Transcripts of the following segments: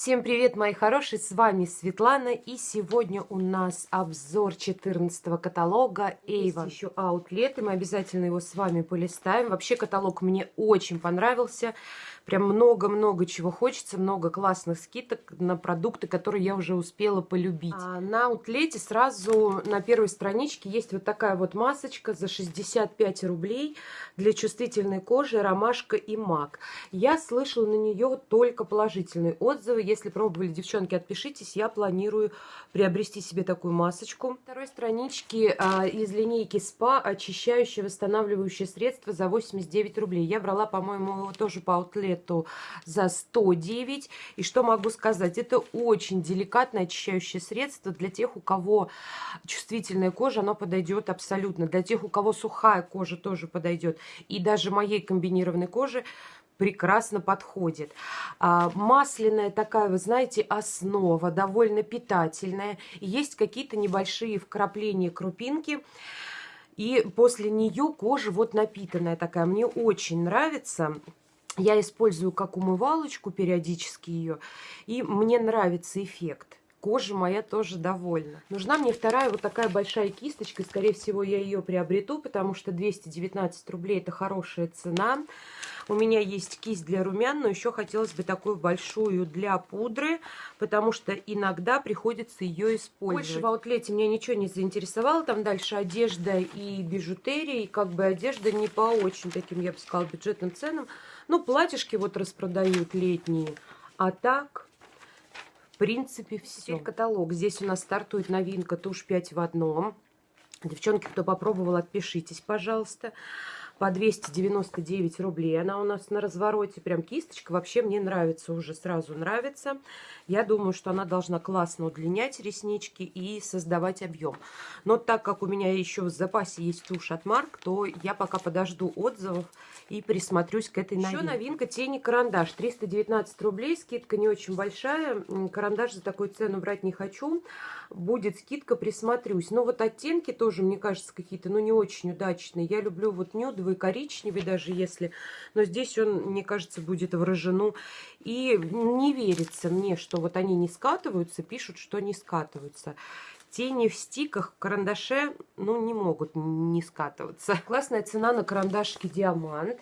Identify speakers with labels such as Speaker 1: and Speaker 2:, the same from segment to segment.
Speaker 1: Всем привет, мои хорошие, с вами Светлана, и сегодня у нас обзор 14 каталога Avon. Есть еще аутлет, и мы обязательно его с вами полистаем. Вообще каталог мне очень понравился, прям много-много чего хочется, много классных скидок на продукты, которые я уже успела полюбить. А на аутлете сразу на первой страничке есть вот такая вот масочка за 65 рублей для чувствительной кожи, ромашка и мак. Я слышала на нее только положительные отзывы, если пробовали, девчонки, отпишитесь. Я планирую приобрести себе такую масочку. На второй страничке а, из линейки СПА очищающее восстанавливающее средство за 89 рублей. Я брала, по-моему, тоже по аутлету за 109. И что могу сказать? Это очень деликатное очищающее средство для тех, у кого чувствительная кожа, оно подойдет абсолютно. Для тех, у кого сухая кожа, тоже подойдет. И даже моей комбинированной коже прекрасно подходит. А, масляная такая, вы знаете, основа, довольно питательная. Есть какие-то небольшие вкрапления крупинки. И после нее кожа вот напитанная такая. Мне очень нравится. Я использую как умывалочку периодически ее. И мне нравится эффект кожа моя тоже довольна. Нужна мне вторая вот такая большая кисточка. Скорее всего, я ее приобрету, потому что 219 рублей это хорошая цена. У меня есть кисть для румян, но еще хотелось бы такую большую для пудры, потому что иногда приходится ее использовать. Больше в аутлете меня ничего не заинтересовало. Там дальше одежда и бижутерия. И как бы одежда не по очень таким, я бы сказала, бюджетным ценам. Ну, платьишки вот распродают летние. А так принципе, все. Теперь каталог. Здесь у нас стартует новинка тушь 5 в одном. Девчонки, кто попробовал, отпишитесь, пожалуйста. По 299 рублей. Она у нас на развороте. Прям кисточка. Вообще мне нравится уже, сразу нравится. Я думаю, что она должна классно удлинять реснички и создавать объем. Но так как у меня еще в запасе есть тушь от Марк, то я пока подожду отзывов и присмотрюсь к этой новинке. Еще новинка тени карандаш. 319 рублей, скидка не очень большая. Карандаш за такую цену брать не хочу. Будет скидка, присмотрюсь. Но вот оттенки тоже, мне кажется, какие-то, ну, не очень удачные. Я люблю вот нюдовый, коричневый даже, если... Но здесь он, мне кажется, будет выражено. И не верится мне, что вот они не скатываются, пишут, что не скатываются. Тени в стиках, в карандаше, ну, не могут не скатываться. Классная цена на карандашке Диамант.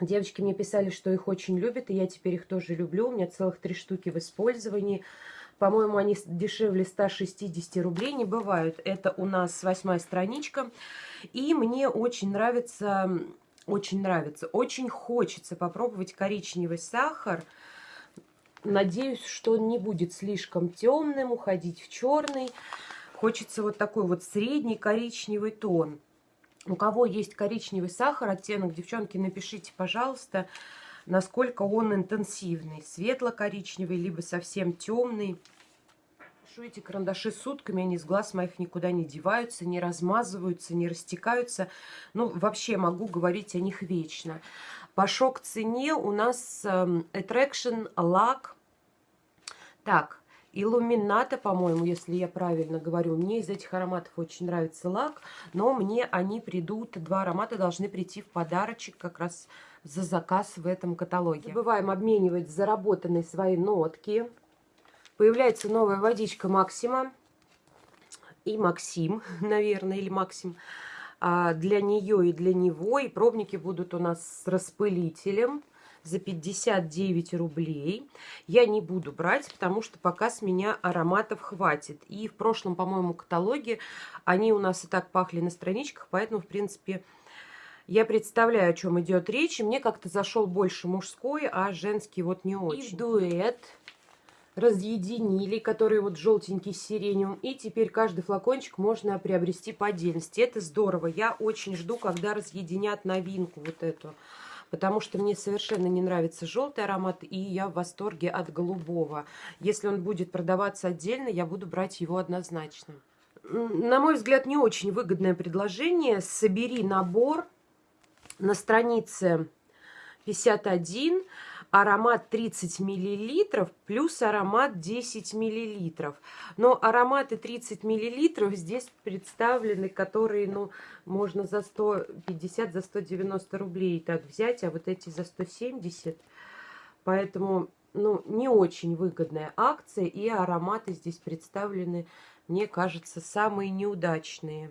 Speaker 1: Девочки мне писали, что их очень любят, и я теперь их тоже люблю. У меня целых три штуки в использовании. По-моему, они дешевле 160 рублей не бывают. Это у нас восьмая страничка. И мне очень нравится, очень нравится, очень хочется попробовать коричневый сахар. Надеюсь, что он не будет слишком темным, уходить в черный. Хочется вот такой вот средний коричневый тон. У кого есть коричневый сахар, оттенок, девчонки, напишите, пожалуйста, насколько он интенсивный. Светло-коричневый, либо совсем темный. Ношу эти карандаши сутками, они с глаз моих никуда не деваются, не размазываются, не растекаются. Ну, вообще могу говорить о них вечно. По шок-цене у нас эм, Attraction Lack так, Иллюмината, по-моему, если я правильно говорю. Мне из этих ароматов очень нравится лак, но мне они придут, два аромата должны прийти в подарочек как раз за заказ в этом каталоге. Не забываем обменивать заработанные свои нотки. Появляется новая водичка Максима и Максим, наверное, или Максим. А для нее и для него. И пробники будут у нас с распылителем за 59 рублей. Я не буду брать, потому что пока с меня ароматов хватит. И в прошлом, по-моему, каталоге они у нас и так пахли на страничках, поэтому, в принципе, я представляю, о чем идет речь. И мне как-то зашел больше мужской, а женский вот не очень. И дуэт разъединили, который вот желтенький с сиреневым. И теперь каждый флакончик можно приобрести по отдельности. Это здорово. Я очень жду, когда разъединят новинку вот эту потому что мне совершенно не нравится желтый аромат, и я в восторге от голубого. Если он будет продаваться отдельно, я буду брать его однозначно. На мой взгляд, не очень выгодное предложение. Собери набор на странице 51 аромат 30 миллилитров плюс аромат 10 миллилитров. Но ароматы 30 миллилитров здесь представлены, которые, ну, можно за 150, за 190 рублей так взять, а вот эти за 170. Поэтому ну, не очень выгодная акция, и ароматы здесь представлены, мне кажется, самые неудачные.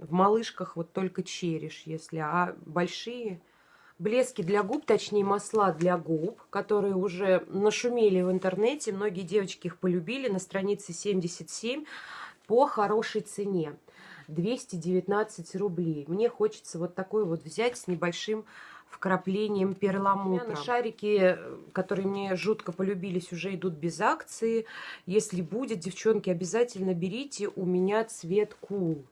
Speaker 1: В малышках вот только череш, если, а большие блески для губ, точнее масла для губ, которые уже нашумели в интернете, многие девочки их полюбили, на странице 77 по хорошей цене. 219 рублей. Мне хочется вот такой вот взять с небольшим вкраплением перламутра. Шарики, которые мне жутко полюбились, уже идут без акции. Если будет, девчонки, обязательно берите. У меня цвет кул.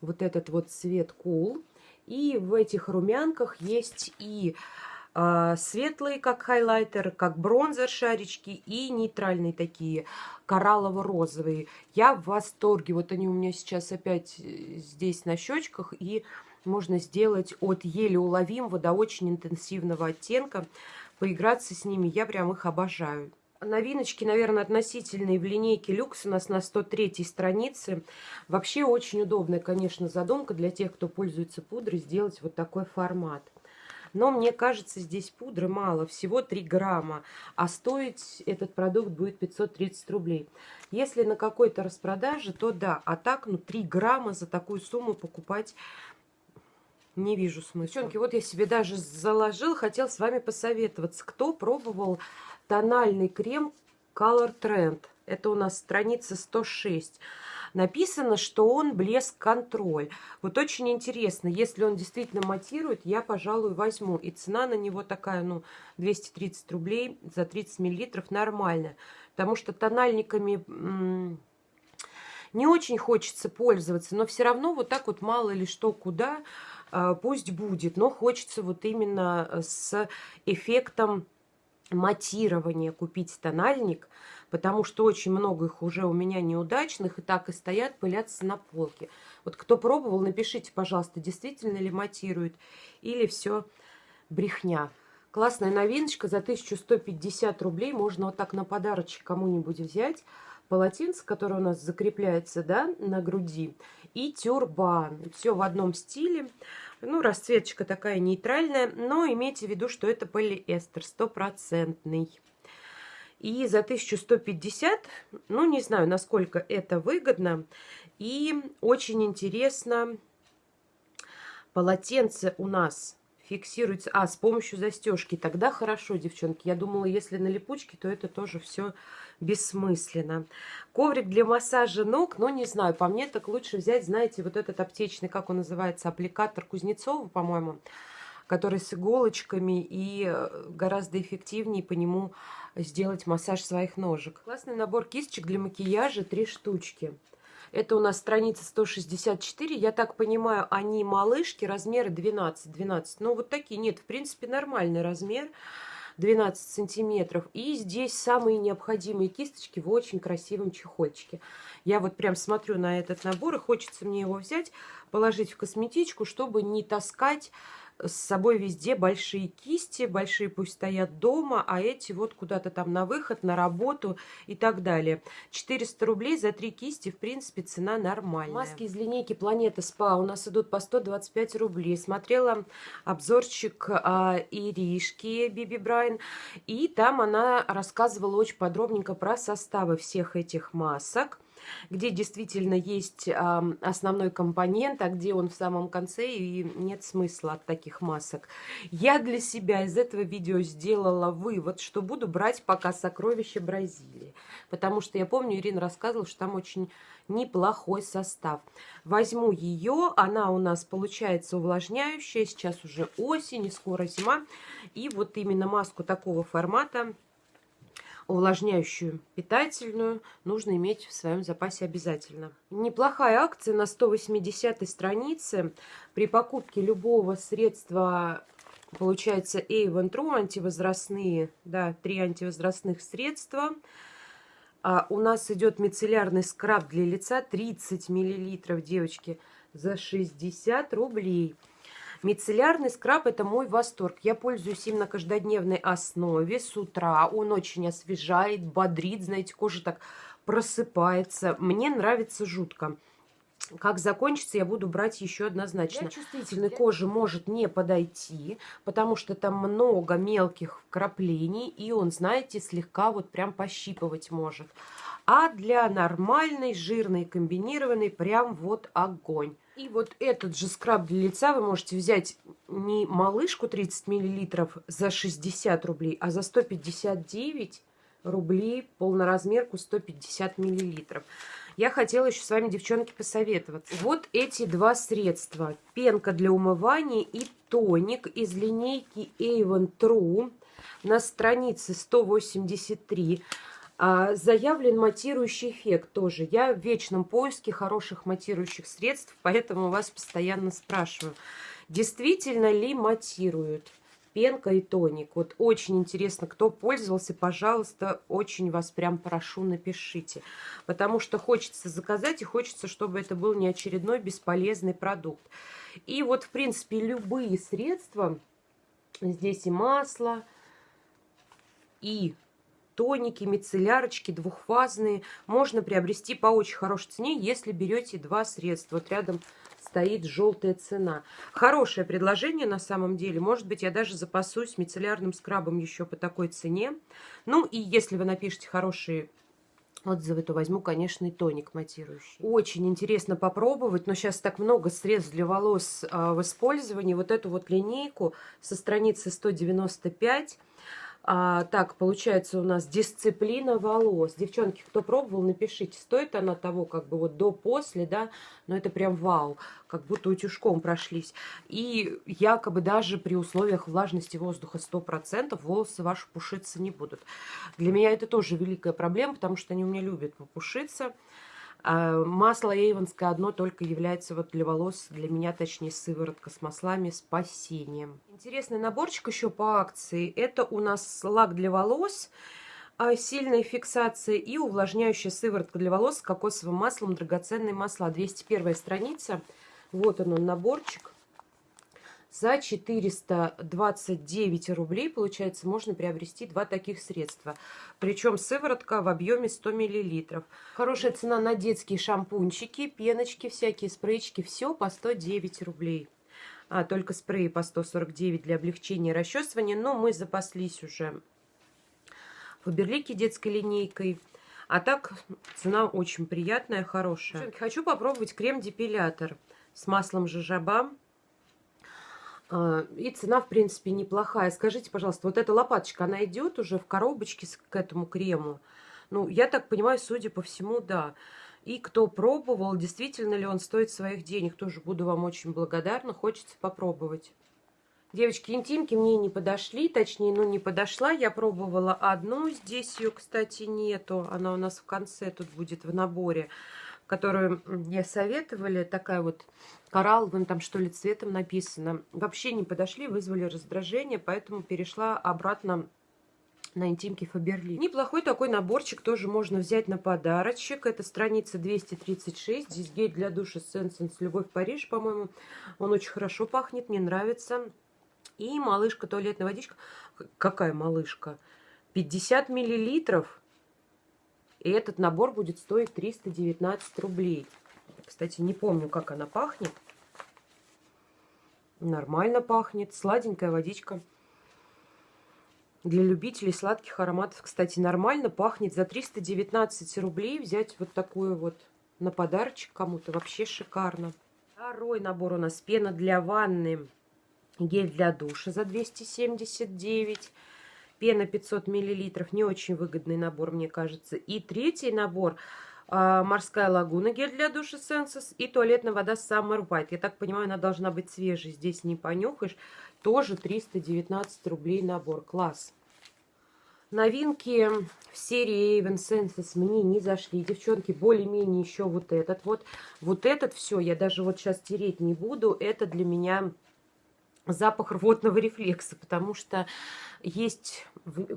Speaker 1: Вот этот вот цвет кул. И в этих румянках есть и э, светлые, как хайлайтер, как бронзер шарички, и нейтральные такие, кораллово-розовые. Я в восторге. Вот они у меня сейчас опять э, здесь на щечках, и можно сделать от еле уловимого до очень интенсивного оттенка. Поиграться с ними, я прям их обожаю. Новиночки, наверное, относительные в линейке люкс у нас на 103 странице. Вообще очень удобная, конечно, задумка для тех, кто пользуется пудрой, сделать вот такой формат. Но мне кажется, здесь пудры мало, всего 3 грамма, а стоить этот продукт будет 530 рублей. Если на какой-то распродаже, то да, а так, ну, 3 грамма за такую сумму покупать не вижу смысла. Девчонки, вот я себе даже заложил, хотел с вами посоветоваться. Кто пробовал тональный крем Color Trend? Это у нас страница 106. Написано, что он блеск-контроль. Вот очень интересно, если он действительно матирует, я, пожалуй, возьму. И цена на него такая, ну, 230 рублей за 30 миллилитров нормальная. Потому что тональниками не очень хочется пользоваться, но все равно вот так вот мало ли что куда а, пусть будет, но хочется вот именно с эффектом матирования купить тональник, потому что очень много их уже у меня неудачных, и так и стоят, пылятся на полке. Вот кто пробовал, напишите, пожалуйста, действительно ли матирует, или все брехня. Классная новиночка за 1150 рублей, можно вот так на подарочек кому-нибудь взять. Полотенце, которое у нас закрепляется да, на груди, и тюрбан. Все в одном стиле. Ну, расцветочка такая нейтральная, но имейте в виду, что это полиэстер стопроцентный. И за 1150, ну, не знаю, насколько это выгодно. И очень интересно, полотенце у нас фиксируется... А, с помощью застежки. Тогда хорошо, девчонки. Я думала, если на липучке, то это тоже все бессмысленно. Коврик для массажа ног, но не знаю, по мне так лучше взять, знаете, вот этот аптечный, как он называется, аппликатор Кузнецова, по-моему, который с иголочками и э, гораздо эффективнее по нему сделать массаж своих ножек. Классный набор кисточек для макияжа, три штучки. Это у нас страница 164. Я так понимаю, они малышки, размеры 12-12. Ну, вот такие. Нет, в принципе, нормальный размер. 12 сантиметров. И здесь самые необходимые кисточки в очень красивом чехольчике. Я вот прям смотрю на этот набор, и хочется мне его взять, положить в косметичку, чтобы не таскать с собой везде большие кисти, большие пусть стоят дома, а эти вот куда-то там на выход, на работу и так далее. 400 рублей за три кисти, в принципе, цена нормальная. Маски из линейки Планета Спа у нас идут по 125 рублей. Смотрела обзорчик а, Иришки Биби Брайан, и там она рассказывала очень подробненько про составы всех этих масок где действительно есть основной компонент, а где он в самом конце, и нет смысла от таких масок. Я для себя из этого видео сделала вывод, что буду брать пока сокровища Бразилии. Потому что я помню, Ирина рассказывала, что там очень неплохой состав. Возьму ее, она у нас получается увлажняющая, сейчас уже осень и скоро зима. И вот именно маску такого формата увлажняющую питательную нужно иметь в своем запасе обязательно. Неплохая акция на 180 странице. При покупке любого средства получается Avon True антивозрастные, да, три антивозрастных средства. А у нас идет мицеллярный скраб для лица 30 миллилитров, девочки, за 60 рублей. Мицеллярный скраб – это мой восторг. Я пользуюсь им на каждодневной основе с утра. Он очень освежает, бодрит. Знаете, кожа так просыпается. Мне нравится жутко. как закончится, я буду брать еще однозначно. Для чувствительной кожи может не подойти, потому что там много мелких вкраплений, и он, знаете, слегка вот прям пощипывать может. А для нормальной, жирной, комбинированной прям вот огонь. И вот этот же скраб для лица вы можете взять не малышку 30 мл за 60 рублей, а за 159 рублей полноразмерку 150 миллилитров. Я хотела еще с вами, девчонки, посоветоваться. Вот эти два средства. Пенка для умывания и тоник из линейки Avon True на странице 183 а, заявлен матирующий эффект тоже. Я в вечном поиске хороших матирующих средств, поэтому вас постоянно спрашиваю, действительно ли матируют пенка и тоник. Вот очень интересно, кто пользовался, пожалуйста, очень вас прям прошу, напишите. Потому что хочется заказать и хочется, чтобы это был не очередной бесполезный продукт. И вот, в принципе, любые средства, здесь и масло, и тоники, мицеллярочки двухфазные можно приобрести по очень хорошей цене, если берете два средства. Вот рядом стоит желтая цена. Хорошее предложение на самом деле. Может быть, я даже запасусь мицеллярным скрабом еще по такой цене. Ну и если вы напишите хорошие отзывы, то возьму, конечно, и тоник матирующий. Очень интересно попробовать, но сейчас так много средств для волос а, в использовании. Вот эту вот линейку со страницы 195 а, так, получается у нас дисциплина волос. Девчонки, кто пробовал, напишите, стоит она того, как бы вот до-после, да, но это прям вау, как будто утюжком прошлись. И якобы даже при условиях влажности воздуха 100% волосы ваши пушиться не будут. Для меня это тоже великая проблема, потому что они у меня любят попушиться. А, масло эйвонское одно только является вот для волос, для меня точнее сыворотка с маслами спасением. Интересный наборчик еще по акции. Это у нас лак для волос, а, сильная фиксация и увлажняющая сыворотка для волос с кокосовым маслом, драгоценные масла. 201 страница. Вот он, он наборчик. За 429 рублей, получается, можно приобрести два таких средства. Причем сыворотка в объеме 100 мл. Хорошая цена на детские шампунчики, пеночки, всякие спрейчики. Все по 109 рублей. А, только спреи по 149 для облегчения расчесывания. Но мы запаслись уже Фаберлики детской линейкой. А так цена очень приятная, хорошая. Хочу попробовать крем-депилятор с маслом жожоба. А, и цена, в принципе, неплохая. Скажите, пожалуйста, вот эта лопаточка, она идет уже в коробочке к этому крему? Ну, я так понимаю, судя по всему, да. И кто пробовал, действительно ли он стоит своих денег, тоже буду вам очень благодарна. Хочется попробовать. Девочки, интимки мне не подошли, точнее, ну не подошла. Я пробовала одну, здесь ее, кстати, нету. Она у нас в конце тут будет в наборе которую мне советовали, такая вот коралловым там что ли цветом написано, вообще не подошли, вызвали раздражение, поэтому перешла обратно на интимки Фаберли. Неплохой такой наборчик тоже можно взять на подарочек. Это страница 236. Здесь гель для душа Сенсенс Любовь Париж, по-моему. Он очень хорошо пахнет, мне нравится. И малышка туалетная водичка. Какая малышка? 50 миллилитров. И этот набор будет стоить 319 рублей. Кстати, не помню, как она пахнет. Нормально пахнет. Сладенькая водичка. Для любителей сладких ароматов, кстати, нормально пахнет. За 319 рублей взять вот такую вот на подарочек кому-то вообще шикарно. Второй набор у нас пена для ванны. Гель для душа за 279 Пена 500 миллилитров. Не очень выгодный набор, мне кажется. И третий набор а, морская лагуна, гель для душа Sensus и туалетная вода Summer White. Я так понимаю, она должна быть свежей, здесь не понюхаешь. Тоже 319 рублей набор. Класс. Новинки в серии Avon Senses мне не зашли. Девчонки, более-менее еще вот этот вот. Вот этот все, я даже вот сейчас тереть не буду. Это для меня запах рвотного рефлекса, потому что есть,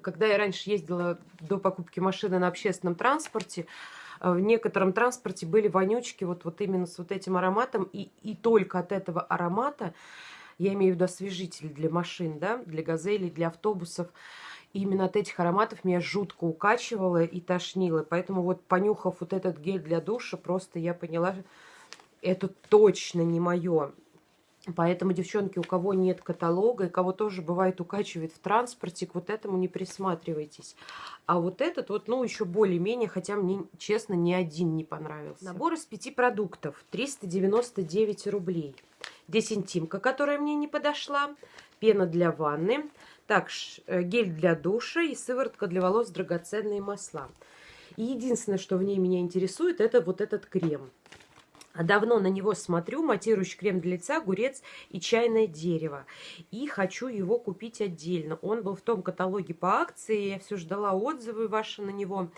Speaker 1: когда я раньше ездила до покупки машины на общественном транспорте, э, в некотором транспорте были вонючки вот, вот именно с вот этим ароматом, и, и только от этого аромата, я имею в виду освежитель для машин, да, для газелей, для автобусов, именно от этих ароматов меня жутко укачивало и тошнило. Поэтому вот понюхав вот этот гель для душа, просто я поняла, это точно не мое. Поэтому, девчонки, у кого нет каталога, и кого тоже бывает укачивает в транспорте, к вот этому не присматривайтесь. А вот этот вот, ну, еще более-менее, хотя мне, честно, ни один не понравился. Набор из пяти продуктов, 399 рублей. Десентимка, которая мне не подошла, пена для ванны, так, э, гель для душа и сыворотка для волос, драгоценные масла. И единственное, что в ней меня интересует, это вот этот крем. Давно на него смотрю, матирующий крем для лица, огурец и чайное дерево. И хочу его купить отдельно. Он был в том каталоге по акции, я все ждала отзывы ваши на него.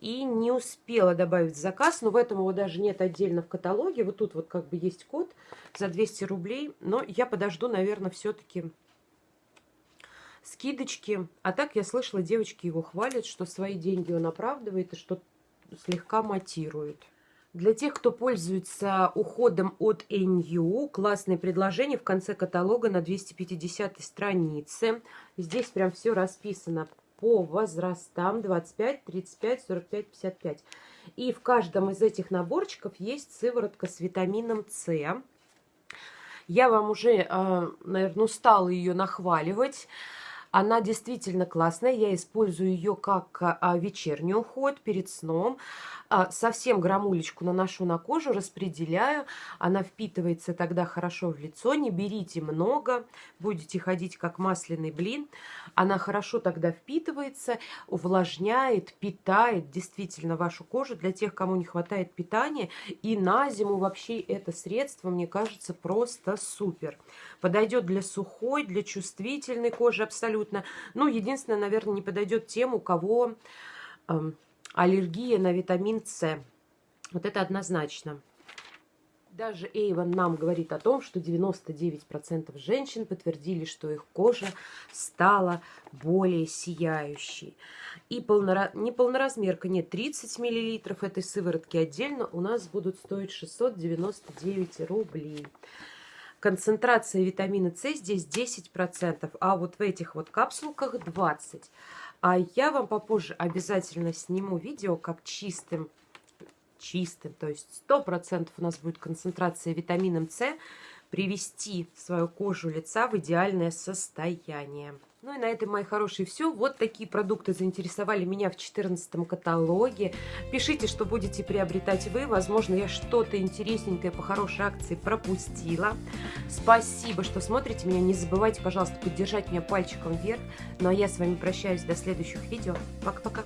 Speaker 1: И не успела добавить заказ, но в этом его даже нет отдельно в каталоге. Вот тут вот как бы есть код за 200 рублей. Но я подожду, наверное, все-таки скидочки. А так я слышала, девочки его хвалят, что свои деньги он оправдывает и что слегка матирует. Для тех, кто пользуется уходом от NU, классное предложение в конце каталога на 250 странице. Здесь прям все расписано по возрастам 25, 35, 45, 55. И в каждом из этих наборчиков есть сыворотка с витамином С. Я вам уже, а, наверное, устала ее нахваливать. Она действительно классная. Я использую ее как а, вечерний уход перед сном. А, совсем грамулечку наношу на кожу, распределяю. Она впитывается тогда хорошо в лицо. Не берите много, будете ходить как масляный блин. Она хорошо тогда впитывается, увлажняет, питает действительно вашу кожу. Для тех, кому не хватает питания. И на зиму вообще это средство, мне кажется, просто супер. Подойдет для сухой, для чувствительной кожи абсолютно абсолютно. Ну, единственное, наверное, не подойдет тем, у кого э, аллергия на витамин С. Вот это однозначно. Даже Эйвен нам говорит о том, что 99% женщин подтвердили, что их кожа стала более сияющей. И полнора... не полноразмерка, нет, 30 мл этой сыворотки отдельно у нас будут стоить 699 рублей концентрация витамина С здесь 10%, а вот в этих вот капсулках 20%. А я вам попозже обязательно сниму видео, как чистым, чистым, то есть 100% у нас будет концентрация витамином С, привести свою кожу лица в идеальное состояние. Ну и на этом, мои хорошие, все. Вот такие продукты заинтересовали меня в 14 каталоге. Пишите, что будете приобретать вы. Возможно, я что-то интересненькое по хорошей акции пропустила. Спасибо, что смотрите меня. Не забывайте, пожалуйста, поддержать меня пальчиком вверх. Ну а я с вами прощаюсь до следующих видео. Пока-пока.